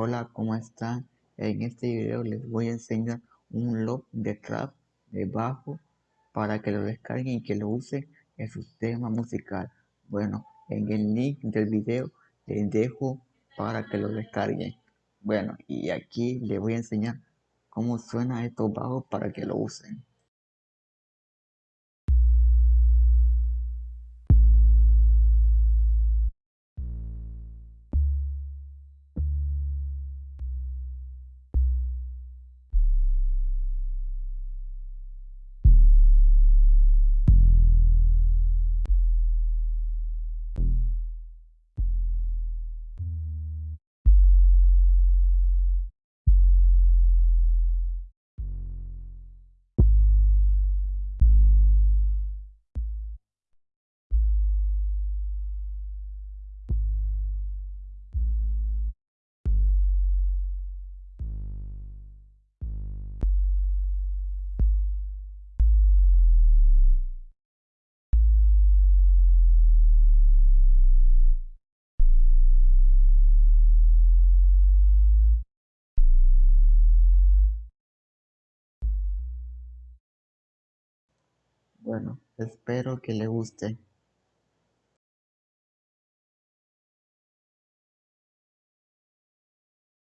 Hola, ¿cómo están? En este video les voy a enseñar un loop de trap de bajo para que lo descarguen y que lo usen en su tema musical. Bueno, en el link del video les dejo para que lo descarguen. Bueno, y aquí les voy a enseñar cómo suena estos bajos para que lo usen. Bueno, espero que le guste.